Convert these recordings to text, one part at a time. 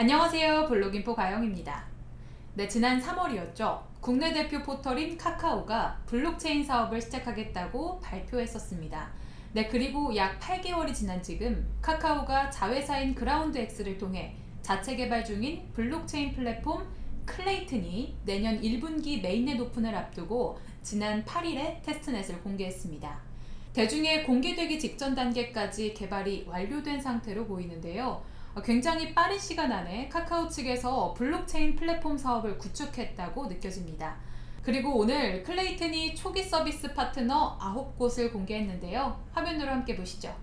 안녕하세요 블록인포 가영입니다. 네 지난 3월이었죠. 국내 대표 포털인 카카오가 블록체인 사업을 시작하겠다고 발표했었습니다. 네 그리고 약 8개월이 지난 지금 카카오가 자회사인 그라운드X를 통해 자체 개발 중인 블록체인 플랫폼 클레이튼이 내년 1분기 mainnet 오픈을 앞두고 지난 8일에 testnet을 공개했습니다. 대중에 공개되기 직전 단계까지 개발이 완료된 상태로 보이는데요. 굉장히 빠른 시간 안에 카카오 측에서 블록체인 플랫폼 사업을 구축했다고 느껴집니다. 그리고 오늘 클레이튼이 초기 서비스 파트너 9곳을 공개했는데요. 화면으로 함께 보시죠.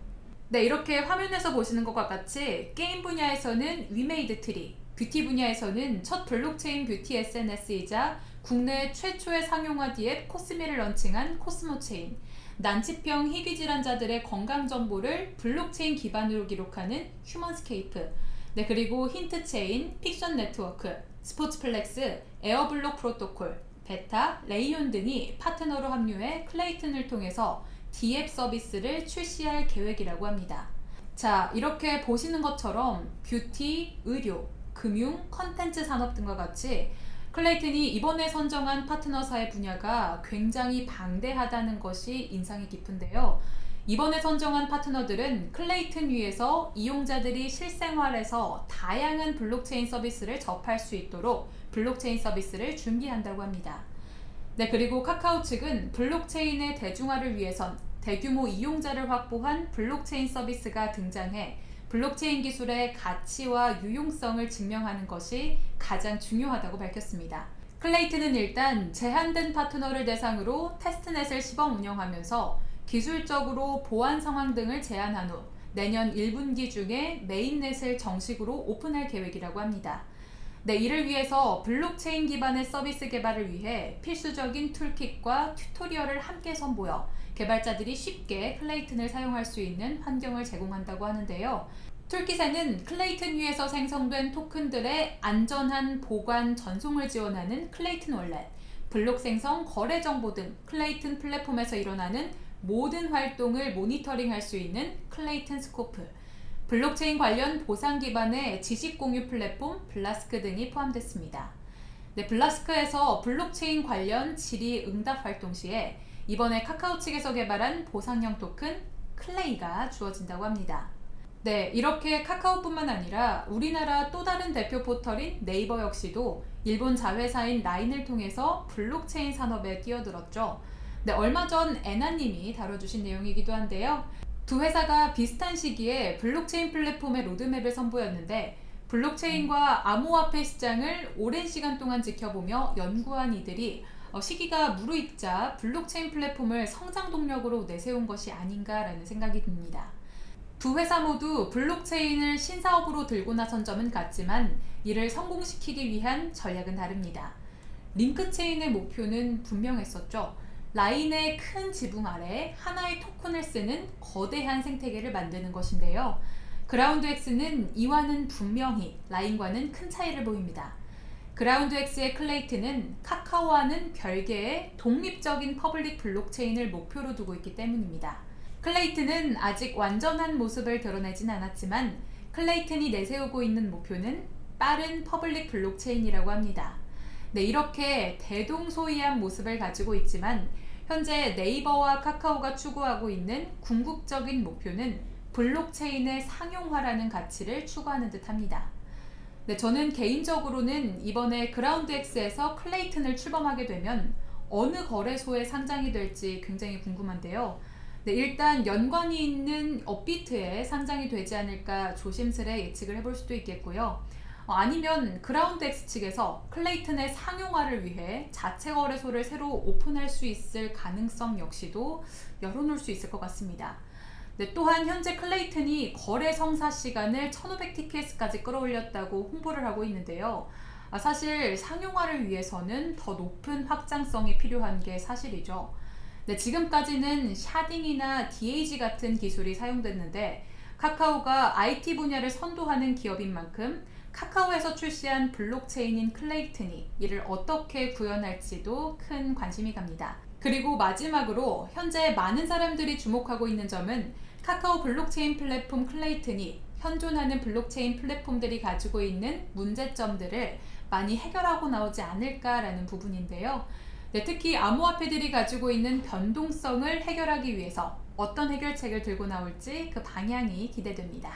네, 이렇게 화면에서 보시는 것과 같이 게임 분야에서는 위메이드 트리, 뷰티 분야에서는 첫 블록체인 뷰티 SNS이자 국내 최초의 상용화 DApp 코스미를 launching한 코스모체인, 난치병 희귀 질환자들의 건강 정보를 블록체인 기반으로 기록하는 휴먼스케이프, 네 그리고 힌트체인, 픽션 네트워크, 스포츠플렉스, 에어블록 프로토콜, 베타, 레이온 등이 파트너로 합류해 클레이튼을 통해서 DApp 서비스를 출시할 계획이라고 합니다. 자, 이렇게 보시는 것처럼 뷰티, 의료, 금융, 컨텐츠 산업 등과 같이 클레이튼이 이번에 선정한 파트너사의 분야가 굉장히 방대하다는 것이 인상이 깊은데요. 이번에 선정한 파트너들은 클레이튼 위에서 이용자들이 실생활에서 다양한 블록체인 서비스를 접할 수 있도록 블록체인 서비스를 준비한다고 합니다. 네, 그리고 카카오 측은 블록체인의 대중화를 위해선 대규모 이용자를 확보한 블록체인 서비스가 등장해 블록체인 기술의 가치와 유용성을 증명하는 것이 가장 중요하다고 밝혔습니다. 클레이튼은 일단 제한된 파트너를 대상으로 testnet을 시범 운영하면서 기술적으로 보완 사항 등을 제한한 후 내년 1분기 중에 mainnet을 정식으로 오픈할 계획이라고 합니다. 네, 이를 위해서 블록체인 기반의 서비스 개발을 위해 필수적인 toolkit과 tutorial을 함께 선보여 개발자들이 쉽게 클레이튼을 사용할 수 있는 환경을 제공한다고 하는데요. toolkit에는 클레이튼 위에서 생성된 토큰들의 안전한 보관 전송을 지원하는 클레이튼 월렛, 블록 생성, 거래 정보 등 클레이튼 플랫폼에서 일어나는 모든 활동을 모니터링할 수 있는 클레이튼 스코프, 블록체인 관련 보상 기반의 지식 공유 플랫폼 블라스크 등이 포함됐습니다. 네, 블라스크에서 블록체인 관련 질의 응답 활동 시에 이번에 카카오 측에서 개발한 보상형 토큰 클레이가 주어진다고 합니다. 네, 이렇게 카카오뿐만 아니라 우리나라 또 다른 대표 포털인 네이버 역시도 일본 자회사인 라인을 통해서 블록체인 산업에 뛰어들었죠. 네, 얼마 전 애나님이 다뤄주신 내용이기도 한데요. 두 회사가 비슷한 시기에 블록체인 플랫폼의 로드맵을 선보였는데 블록체인과 암호화폐 시장을 오랜 시간 동안 지켜보며 연구한 이들이 어, 시기가 무르익자 블록체인 플랫폼을 성장 동력으로 내세운 것이 아닌가라는 생각이 듭니다. 두 회사 모두 블록체인을 신사업으로 들고 나선 점은 같지만 이를 성공시키기 위한 전략은 다릅니다. 링크체인의 목표는 분명했었죠. 라인의 큰 지붕 아래 하나의 토큰을 쓰는 거대한 생태계를 만드는 것인데요. 그라운드X는 이와는 분명히 라인과는 큰 차이를 보입니다. 그라운드X의 클레이튼은 카카오와는 별개의 독립적인 public 블록체인을 목표로 두고 있기 때문입니다. 클레이튼은 아직 완전한 모습을 드러내진 않았지만 클레이튼이 내세우고 있는 목표는 빠른 public 블록체인이라고 합니다. 네, 이렇게 대동소이한 모습을 가지고 있지만 현재 네이버와 카카오가 추구하고 있는 궁극적인 목표는 블록체인의 상용화라는 가치를 추구하는 듯 합니다. 네, 저는 개인적으로는 이번에 그라운드X에서 클레이튼을 출범하게 되면 어느 거래소에 상장이 될지 굉장히 궁금한데요. 네, 일단 연관이 있는 업비트에 상장이 되지 않을까 조심스레 예측을 해볼 수도 있겠고요. 어, 아니면 그라운드X 측에서 클레이튼의 상용화를 위해 자체 거래소를 새로 오픈할 수 있을 가능성 역시도 열어놓을 수 있을 것 같습니다. 네, 또한 현재 클레이튼이 거래 성사 시간을 1500tps까지 끌어올렸다고 홍보를 하고 있는데요. 아, 사실 상용화를 위해서는 더 높은 확장성이 필요한 게 사실이죠. 네, 지금까지는 sharding이나 DAG 같은 기술이 사용됐는데 카카오가 IT 분야를 선도하는 기업인 만큼 카카오에서 출시한 블록체인인 클레이튼이 이를 어떻게 구현할지도 큰 관심이 갑니다. 그리고 마지막으로 현재 많은 사람들이 주목하고 있는 점은 카카오 블록체인 플랫폼 클레이튼이 현존하는 블록체인 플랫폼들이 가지고 있는 문제점들을 많이 해결하고 나오지 않을까라는 부분인데요. 네, 특히 암호화폐들이 가지고 있는 변동성을 해결하기 위해서 어떤 해결책을 들고 나올지 그 방향이 기대됩니다.